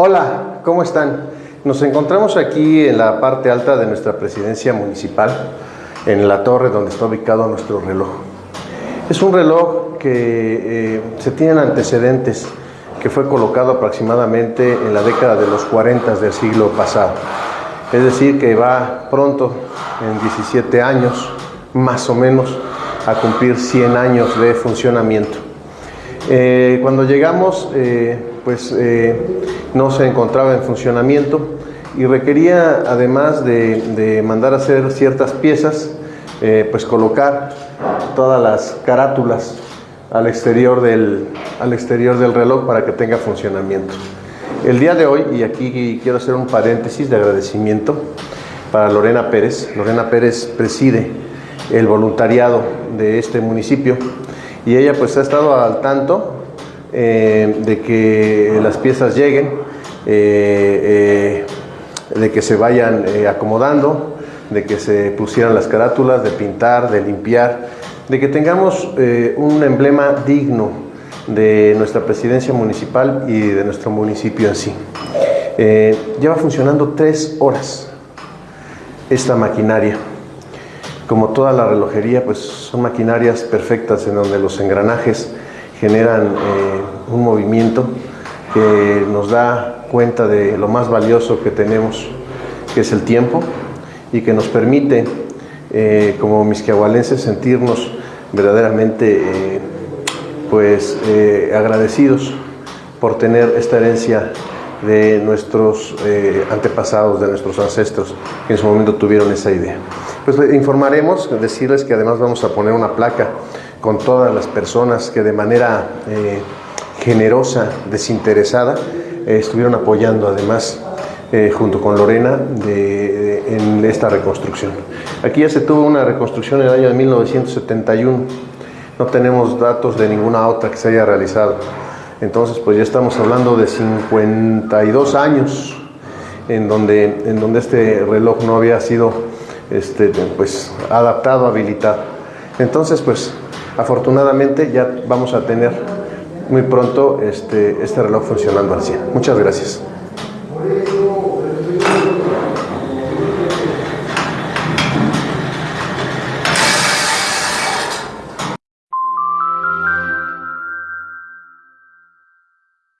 Hola, ¿cómo están? Nos encontramos aquí en la parte alta de nuestra presidencia municipal, en la torre donde está ubicado nuestro reloj. Es un reloj que eh, se tienen antecedentes, que fue colocado aproximadamente en la década de los 40 del siglo pasado. Es decir, que va pronto, en 17 años, más o menos, a cumplir 100 años de funcionamiento. Eh, cuando llegamos, eh, pues eh, no se encontraba en funcionamiento y requería, además de, mandar a hacer ciertas piezas, pues colocar todas las carátulas al exterior, del, al exterior del reloj para que tenga funcionamiento. El día de hoy, y aquí quiero hacer un paréntesis de agradecimiento para Lorena Pérez. Lorena Pérez preside el voluntariado de este municipio y ella pues ha estado al tanto eh, de que las piezas lleguen, eh, eh, de que se vayan acomodando, de que se pusieran las carátulas, de pintar, de limpiar, de que tengamos un emblema digno de nuestra presidencia municipal y de nuestro municipio en sí. lleva funcionando tres horas esta maquinaria. Como toda la relojería, pues son maquinarias perfectas en donde los engranajes generan eh, un movimiento que nos da cuenta de lo más valioso que tenemos, que es el tiempo, y que nos permite, eh, como misquiahualenses, sentirnos verdaderamente eh, pues, agradecidos por tener esta herencia de nuestros antepasados, de nuestros ancestros, que en su momento tuvieron esa idea. Pues informaremos, decirles que además vamos a poner una placa con todas las personas que de manera eh, generosa, desinteresada, eh, estuvieron apoyando además eh, junto con Lorena en esta reconstrucción. Aquí ya se tuvo una reconstrucción en el año de 1971, no tenemos datos de ninguna otra que se haya realizado. Entonces, pues ya estamos hablando de 52 años en donde, en donde este reloj no había sido este, pues, adaptado, habilitado. Entonces, pues afortunadamente ya vamos a tener muy pronto este, este reloj funcionando al 100. Muchas gracias.